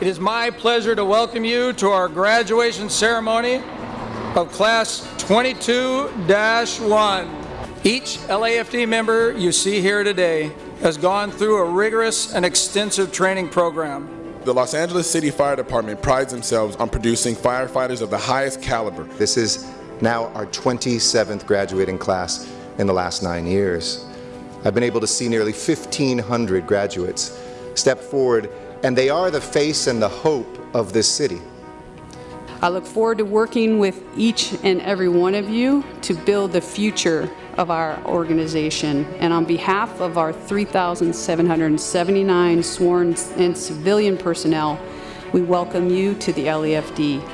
It is my pleasure to welcome you to our graduation ceremony of Class 22-1. Each LAFD member you see here today has gone through a rigorous and extensive training program. The Los Angeles City Fire Department prides themselves on producing firefighters of the highest caliber. This is now our 27th graduating class in the last nine years. I've been able to see nearly 1,500 graduates step forward, and they are the face and the hope of this city. I look forward to working with each and every one of you to build the future of our organization. And on behalf of our 3,779 sworn and civilian personnel, we welcome you to the LAFD.